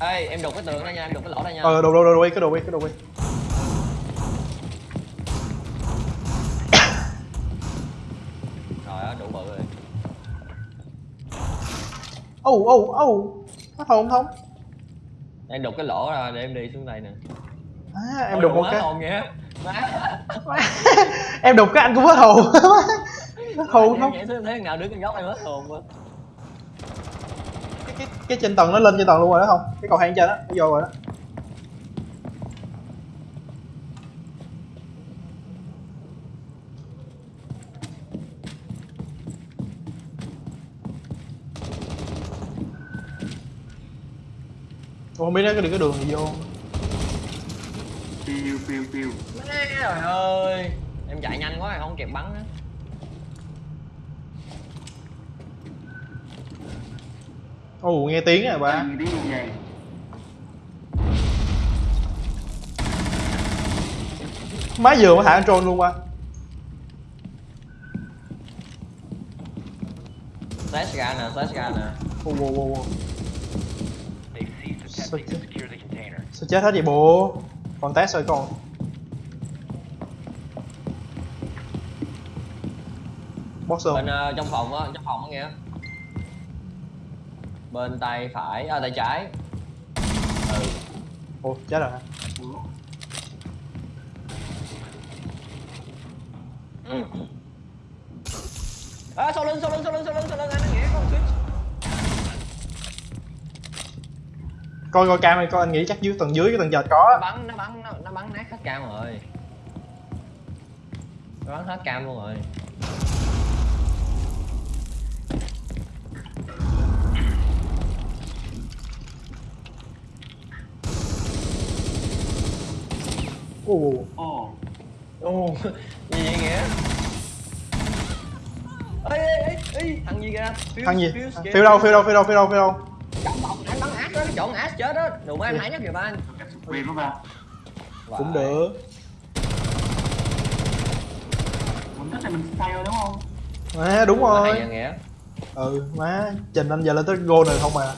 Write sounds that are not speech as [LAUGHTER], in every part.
ê em đục cái tường đó nha em đục cái lỗ đó nha. Ờ đồ đồ đồ đi cái đồ đi cái đồ đi rồi á đủ bự rồi. Ô ô ô nó thông thông em đục cái lỗ ra để em đi xuống đây nè. À, em Ôi, đục một cái. hồn vậy [LAUGHS] em đục cái anh cũng hết hồn. [LAUGHS] Hết hồn em không? vậy thế nào đứng cái góc em hết hồn quá cái, trên tầng nó lên trên tầng luôn rồi đó không? Cái cầu thang trên đó nó vô rồi đó. Tôi không biết nó có được cái đường gì vô phiêu phiêu Má trời ơi. Em chạy nhanh quá không kịp bắn á Ồ nghe tiếng rồi ba tiếng Má vừa mới thả con trôn luôn ba flash ra nè flash ra nè. Ceased attempting to secure the container. Sao chết hết vậy bộ Còn test rồi còn. Boxer bên ờ, trong phòng á trong phòng á nghe bên tay phải à tay trái. Ừ. Ồ chết rồi hả? À, sau lưng sau lưng sau lưng sau lưng sau lưng anh nghĩa con switch. Coi coi cam này coi anh nghĩ chắc dưới tầng dưới cái tầng nó có bắn nó bắn nó, nó bắn nát hết cam rồi. Nó bắn hết cam luôn rồi Ồ. Ồ. Ồ gì vậy nghĩa? Ê ê ê ê thằng gì kìa? Thằng gì? Phiêu đâu phiêu đâu phiêu đâu phiêu đâu phiêu đâu? Trong phòng anh bắn ác đó cái chỗ ác chết đó. Đừng có em hãy nhất kìa ba anh. Quyền đó ba. Cũng được. Mình thích là mình fail đúng không? Má đúng rồi. Ừ má Trình anh giờ lên tới goal này không mà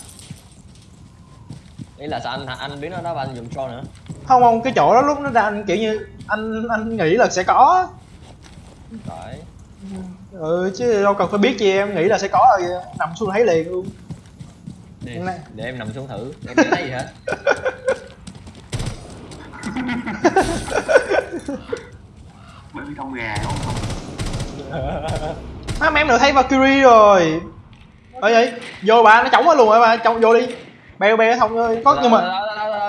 ý là sao anh anh biết nó đó ba anh dùng troll nữa Không không cái chỗ đó lúc nó ra anh kiểu như Anh anh nghĩ là sẽ có. Rồi Ừ chứ đâu cần phải biết chi em nghĩ là sẽ có rồi Nằm xuống thấy liền luôn. Để, để em nằm xuống thử em không thấy gì hết. [LAUGHS] Vì con gà không? Má em được thấy Valkyrie rồi. Ơi vậy Vô bà nó chống hết luôn rồi bà? Trong vô đi. Beo beo thông ơi. Có nhưng mà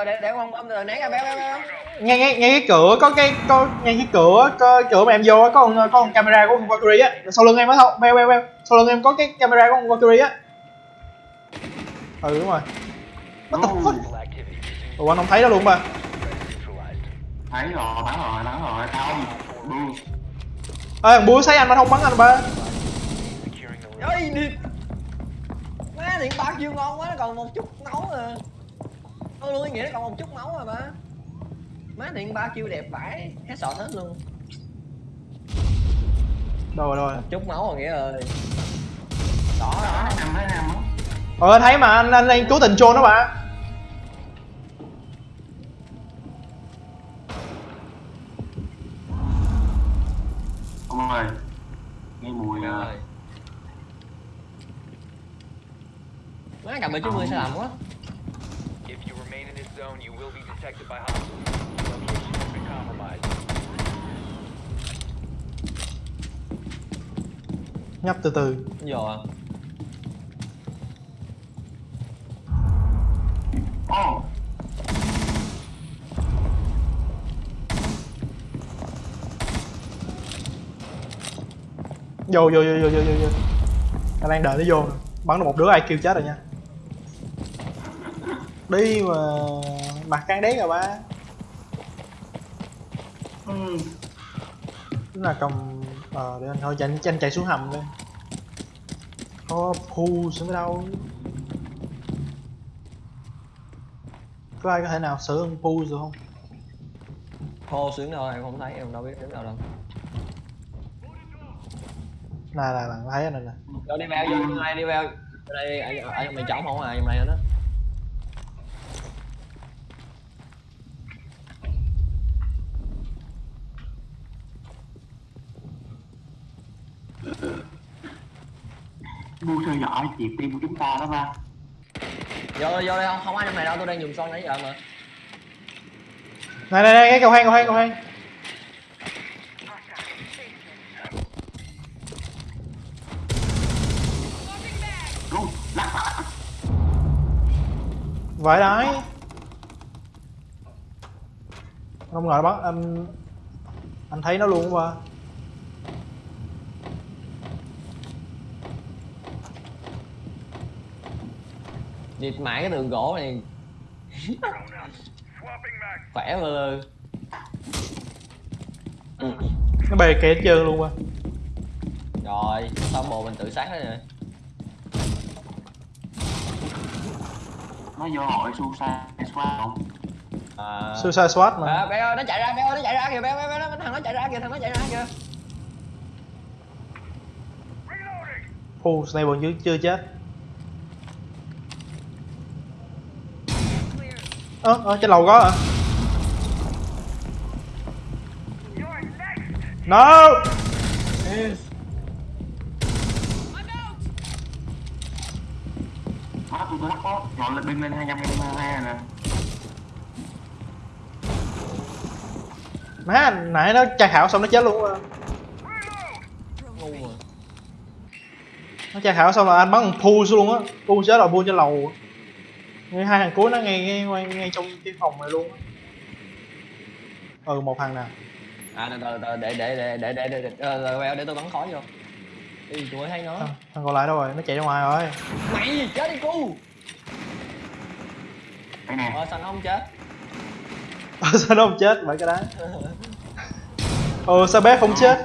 để để không bấm rồi né ra béo béo béo. Ngay ngay ngay cái cửa có cái có ngay cái cửa có cửa mà em vô á, có con có con camera của con Valkyrie á. Sau lưng em á không beo beo beo sau lưng em có cái camera của con Valkyrie á. Ừ đúng rồi. What the fuck? Ủa anh không thấy đó luôn mà. Thấy rồi, bắn rồi, bắn rồi, không Bu ê thằng búa thấy anh mà không bắn anh ba. Ơi đi. Má điện bạc chưa ngon quá nó còn một chút máu à thôi luôn ý nghĩa nó còn một chút máu rồi ba. Má điện ba chiêu đẹp vãi headshot hết luôn. Rồi rồi? Một chút máu rồi nghĩa ơi đỏ đỏ Thấy năm, thấy năm á. Ờ anh thấy mà anh anh đang cố tình trôn đó bà Ông ơi Nghe mùi rồi à, má cầm bờ chín mươi sai lầm quá zone, you will be detected by hostiles. Location has been compromised. nhấp từ từ. Vô à Ồ vô vô vô vô vô vô. Anh đang đợi nó vô. Bắn được một đứa ai kêu chết rồi nha đi mà mặt căng đét rồi ba. Ừ. Tức là cầm ờ để anh thôi cho anh, chạy xuống hầm đi có phu xuống đâu? Có ai có thể nào xử ông phu được không? Hô xuống đâu em không thấy em đâu biết đứng đâu đâu. Này là bạn thấy anh này nè. Vô đi vào vô đi vào đi vào ở đây ở, ở trong này trống không? À trong này Bu theo dõi chị tim của chúng ta đó ba. Vô vô đây không không ai trong này đâu tôi đang dùng son nãy giờ mà. Này này này cái cầu hang cầu hang cầu hang vậy đấy không ngờ bắn anh anh thấy nó luôn qua Địt mãi cái tường gỗ này. Khỏe vừa lư nó bề kẹt trơn luôn qua rồi xong bộ mình tự sát hết rồi. Nó vô hội su sa xoa không? À. Suicide swat mà. À, bé ơi nó chạy ra bé ơi nó chạy ra kìa bé bé bé nó thằng nó chạy ra kìa thằng nó chạy ra kìa. Phu sniper chưa chưa chết ơ ờ, trên lầu có à? no! Má tôi tôi lắc có Ngọn lên binh lên 222 nè má nãy nó tra khảo xong nó chết luôn á. Nó tra khảo xong là anh bắn thằng Phu xuống luôn á. Phu chết rồi Phu trên lầu ngay hai thằng cuối nó ngay ngay ngay, ngay trong cái phòng này luôn á. Ừ một thằng nè. À từ từ từ để để để để để để để ờ, để, để tôi bắn khói vô. Đi tôi thấy nó thằng, thằng còn lại đâu rồi? Nó chạy ra ngoài rồi. Mày chết đi cu. Ờ sao nó không chết? [LAUGHS] Ờ, sao nó không chết? Vậy cái đá. Ừ sao bé không chết?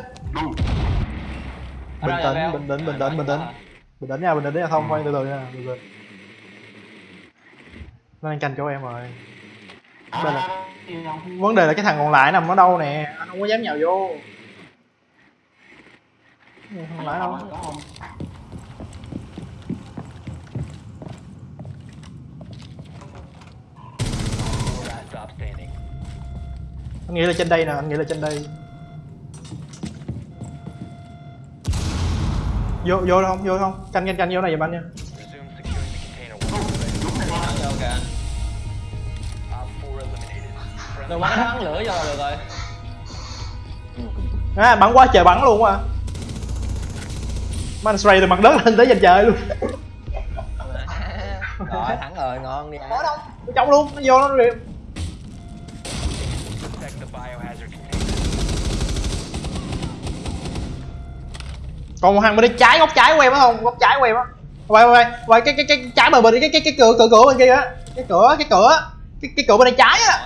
Bình tĩnh, bình tĩnh, bình tĩnh, bình tĩnh. bình tĩnh nha bình tĩnh nha. Thông khoan từ từ nha. Từ từ nó đang canh chỗ em rồi. Đây là- À, gì không? vấn đề là cái thằng còn lại nằm ở đâu nè? Anh không có dám nhào vô. Thằng còn lại đâu? Không? Anh nghĩ là trên đây nè anh nghĩ là trên đây. Vô vô không? Vô không? Canh canh canh vô này giùm anh nha đừng bắn nó bắn lửa vô là được rồi. À, bắn quá trời bắn luôn á. Man spray từ mặt đất lên tới trên trời luôn. [LAUGHS] Rồi thắng rồi ngon đi. Có đâu nó chống luôn nó vô nó liền còn một thằng bên đây trái góc trái của em á không? Góc trái của em á. Quay quay quay. Cái cái cái trái bờ bên cái cái cái cửa cửa cửa bên kia á. Cái cửa cái cửa cái cái cửa bên đây trái á.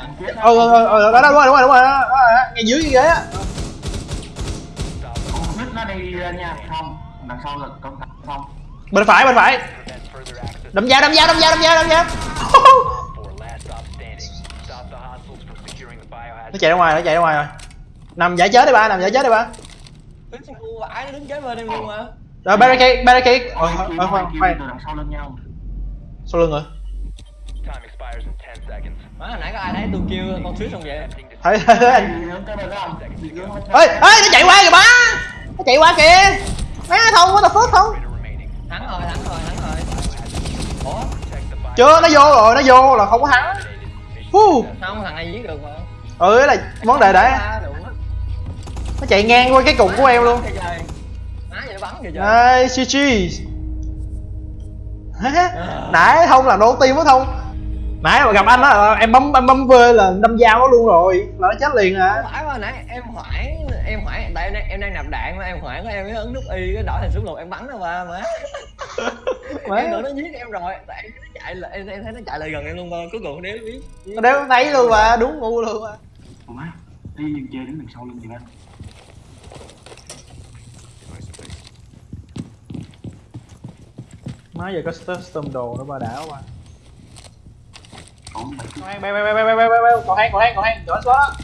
Ừ ừ ừ, ừ đó đó đúng rồi đúng rồi đúng rồi đó, đó, đó, ngay dưới cái ghế á nít nó đi lên nha. Không Đằng sau là cẩn thận không. Bên phải bên phải. Đâm dao đâm dao đâm dao đâm dao đâm dao. Op 4 last stop standing. Stop the hostiles from securing the biohazard. nó chạy ra ngoài nó chạy ra ngoài rồi. Nằm giải chết đi ba nằm giải chết đi ba. Nó đứng kế bên em luôn mà rồi barricade barricade. Ờ ờ khoan kia khoan sau lên nhau. Sau lưng rồi má hồi nãy có ai thấy tôi kêu con thuyết không vậy? Thấy thấy thấy anh. Không? Ê ê nó chạy qua kìa ba nó chạy qua kìa. Má thông what the fuck remaining. thắng rồi thắng rồi thắng rồi. Ủa? Chưa nó vô rồi nó vô là không có thắng. Phu. không thằng này giết được mà? Ừ là vấn đề đấy nó chạy ngang qua cái cục của em luôn. má vậy bắn kìa trời. Đây, GG Nãy thông là nổ tim á thông Nãy mà gặp anh á, em bấm em bấm V là đâm dao nó luôn rồi. Là nó chết liền à phải mà nãy em hoảng em hoảng tại em đang, em đang nạp đạn mà em hoảng em mới ấn nút y cái đổi thành súng lục em bắn nó mà. Má. [LAUGHS] em tưởng nó giết em rồi tại em nó chạy là em, em thấy nó chạy lại gần em luôn mà cuối cùng đéo biết. Nó đéo thấy luôn mà, đúng ngu luôn mà Ủa má Đi chơi đứng đằng sau lưng gì ba. Má giờ có custom đồ nó ba đảo mà mày Còn hang, bèo bèo bèo bèo bèo bèo bèo Còn hang, còn hang, còn hang, chỗ đó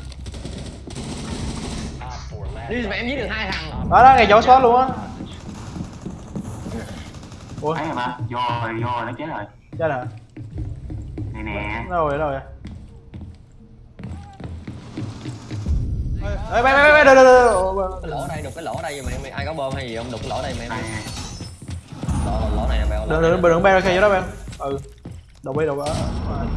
Op 4 last đi mà em giết được hai thằng Đó đó, ngay chỗ spot luôn á ủa ấy rồi ba vô rồi vô rồi nó chết rồi chết rồi nè nè đâu rồi đâu rồi ê bay bay bay bay đâu đâu đâu cái lỗ đây đục cái lỗ đây mày, mày ai có bơm hay gì không đục cái lỗ đây mày mày lỗ, lỗ này nè bèo đừng đừng đừng barricade vô đó em ừ đụng đi đụng đó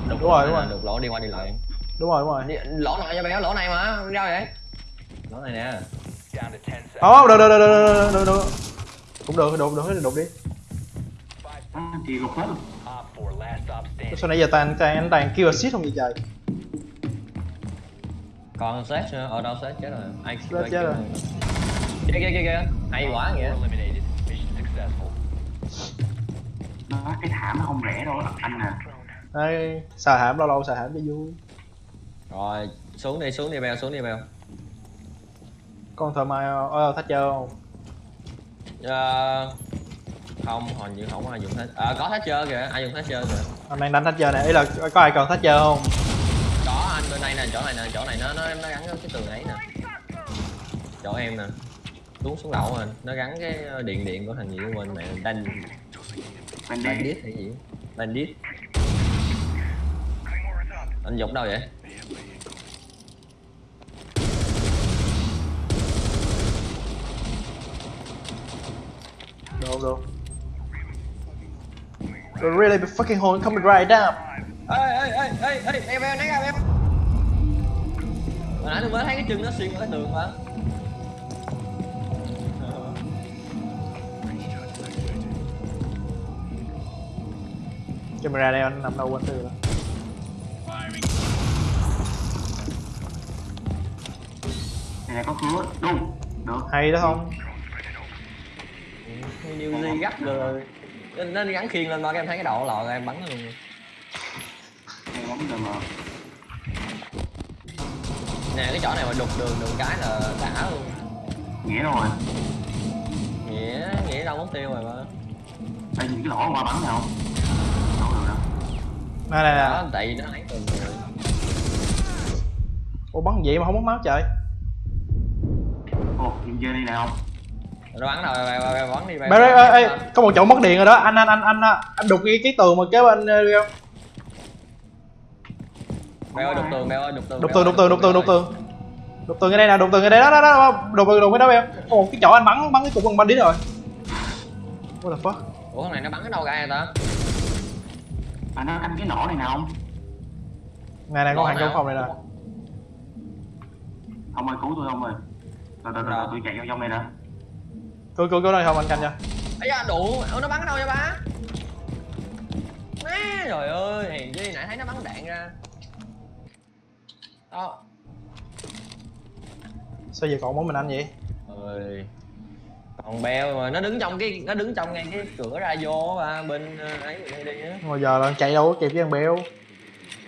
đúng rồi đúng rồi. đục lỗ đi qua đi lại. Đúng rồi đúng rồi. Lỗ này cho bèo lỗ này mà ra vậy. Lỗ này nè. 10 seconds. không được được được được được được cũng được đụng đụng đụng đi. À, chị lục hết luôn. Op 4, last stop standing. sao nãy giờ toàn toàn anh toàn kêu assist không vậy trời? Còn set nữa ở đâu set chết rồi. Ai chết rồi. kia kia kia kia hay quá Op nó cái thảm nó không rẻ đâu anh nè đây xà hãm lâu lâu xà hãm cho vui. Rồi xuống đi xuống đi bèo xuống đi bèo. Con thợ mai ờ thách chơi không? Ờ, không hình như không có ai dùng hết à, có hết chơi kìa ai dùng hết chơi kìa. Anh đang đánh thách chơi này ý là có ai cần thách chơi không? Có anh bên đây nè chỗ này nè chỗ này nó nó nó gắn cái tường ấy nè. Chỗ em nè. Xuống xuống lậu anh nó gắn cái ờ, điện điện của thằng gì của mình mẹ đanh đây bandit hay gì? Bandit. Anh dục đâu vậy? Đâu đâu? The really be fucking hole coming right down ê ê ê ê ê em em nãy em. Hồi nãy tôi mới thấy cái chân nó xuyên qua cái tường mà camera đây anh nằm đâu quên từ rồi nè có cửa. Đúng. Được. Hay đó không? New Zealand gắt rồi nên, nên gắn khiên lên mà em thấy cái đầu lò em bắn nó luôn. Cái bóng rồi mà. Nè cái chỗ này mà đục đường đường cái là đã luôn. Nghĩa rồi? Nghĩa nghĩa đâu mất tiêu rồi mà. Đây nhìn cái lỗ qua bắn nào không đâu được đâu này này đó nè tại vì nó ấy từng rồi. Ủa bắn vậy mà không mất máu trời. Ồ nhìn chơi đi nào không? Nó bắn rồi bắn đi Bé ơi, ê, ê, có một chỗ mất điện rồi đó. Anh anh anh anh anh đục cái cái tường mà kế bên ờ, đi không bay ơi đục tường ơi đục tường đục tường đục tường đục tường đục tường. Đục tường ở đây nè đục tường ở đây. Đó đó đó đục tường đục cái đó em có một cái chỗ anh bắn bắn cái cục bằng bắn đi rồi. What the fuck? Ủa thằng này nó bắn ở đâu ra vậy ta à nó canh cái nổ này nào không? Này này có hàng trong phòng này nè. Ông ơi cứu tôi ông ơi. Rồi rồi rồi Đâu? tôi chạy vô trong này nè. Cứu cứu cứu đây không anh canh cho ấy da đủ. Nó bắn ở đâu vậy ba? Má trời ơi hèn chi nãy thấy nó bắn đạn ra. Đó. Sao giờ còn mỗi mình anh vậy? Ơi còn beo mà nó đứng trong cái nó đứng trong ngay cái cửa ra vô á ba bên ờ, ấy mình đi đi á. Mà giờ là chạy đâu có kịp với thằng bèo.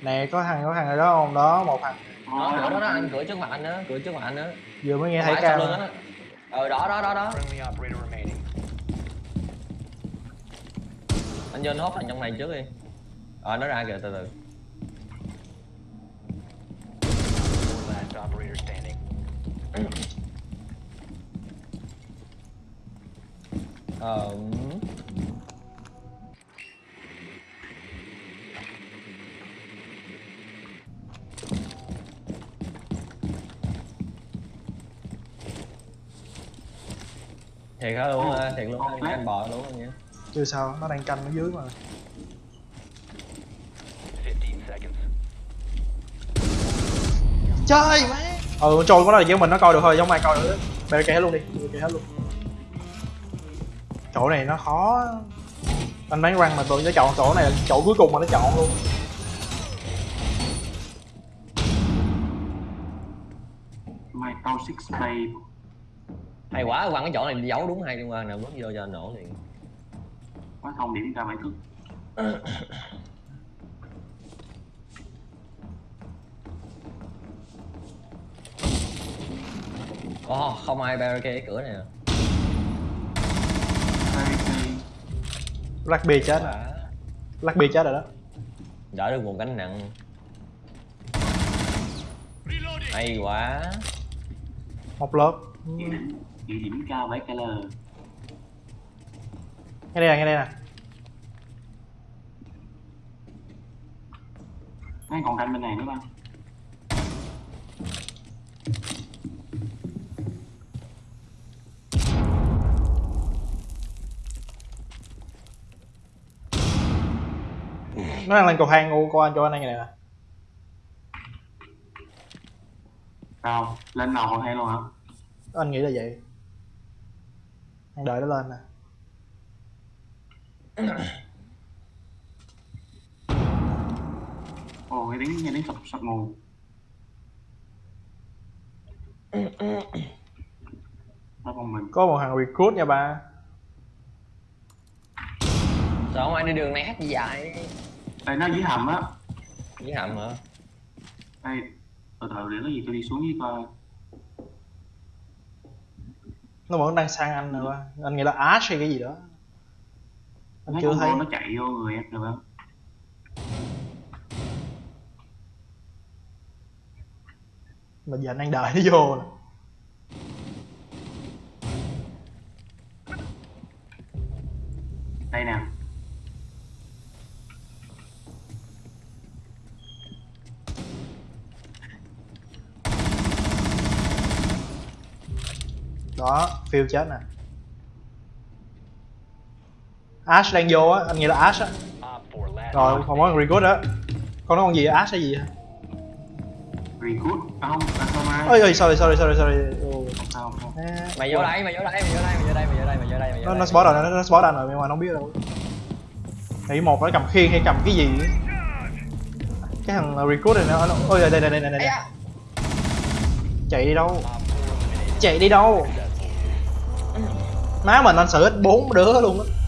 Nè có thằng có thằng ở đó không? Đó một thằng. Đó cửa đó đó anh cửa trước mặt anh á cửa trước mặt anh á. Vừa mới nghe thấy phải sau ca lưng anh á? Ờ đó đó đó đó. Remaining. anh vô anh hốt thằng trong này trước đi. Ờ nó ra kìa từ từ [CLEARS THROAT] ờ. Thiệt hả? Luôn á thiệt luôn á anh bò luôn á nha. Chưa sao nó đang canh ở dưới mà. 15 seconds. chơi má. Ừ trôi có đó là chỉ mình nó coi được thôi giống ai coi được barricade hết luôn đi barricade hết luôn chỗ này nó khó. Anh bán răng mà tụi nó chọn chỗ này là chỗ cuối cùng mà nó chọn luôn. My tao six bay hay quá quăng cái chỗ này giấu đúng hai liên quan nào bước vô cho anh nổ liền. Quá thông điểm ra bảy thức. Ồ, không ai barricade cái cửa này à Black B chết. Black B chết rồi đó. Đỡ được một gánh nặng. Hay quá. Một lớp. Địa điểm cao mấy cái lờ Ngay đây nè, ngay đây nè. Anh còn canh bên này nữa không? Nó đang lên cầu thang ô coi anh cho anh này nè Sao? Lên đầu còn hay luôn hả? anh nghĩ là vậy anh đợi nó lên nè Ồ, nghe tiếng nghe tiếng sập sập nguồn. Có một thằng recruit nha ba Sao không ai đi đường này hát gì vậy? Đây nó dưới hầm á. Với hầm hả? Đây, từ từ để có gì tôi đi xuống dưới coi. nó vẫn đang sang anh rồi ba anh nghĩ là ash hay cái gì đó anh Thấy chưa thấy nó chạy vô người em được không? mà giờ anh đang đợi nó vô nè Đây nè. Đó phiêu chết nè ash đang vô á anh nghĩ là ash á Op 4 last rồi không có recruit đó con nói con gì ash hay gì hả Recruit. À không, ai. ôi ôi sorry sorry sorry sorry Ồ, Không sao, không sao. à, Mày vô đây, mày vô đây, mày vô đây, mày vô đây, mày vô đây, mày vô đây, mày vô nó đây. nó spot rồi nó, nó spot anh rồi nhưng mà nó không biết đâu nghĩ một nó cầm khiên hay cầm cái gì á. cái thằng recruit này nó nó- ôi đây đây đây đây đây, Ây đây. da, chạy đi đâu Op 4 eliminated. chạy đi đâu má mình anh xử hết bốn đứa luôn á.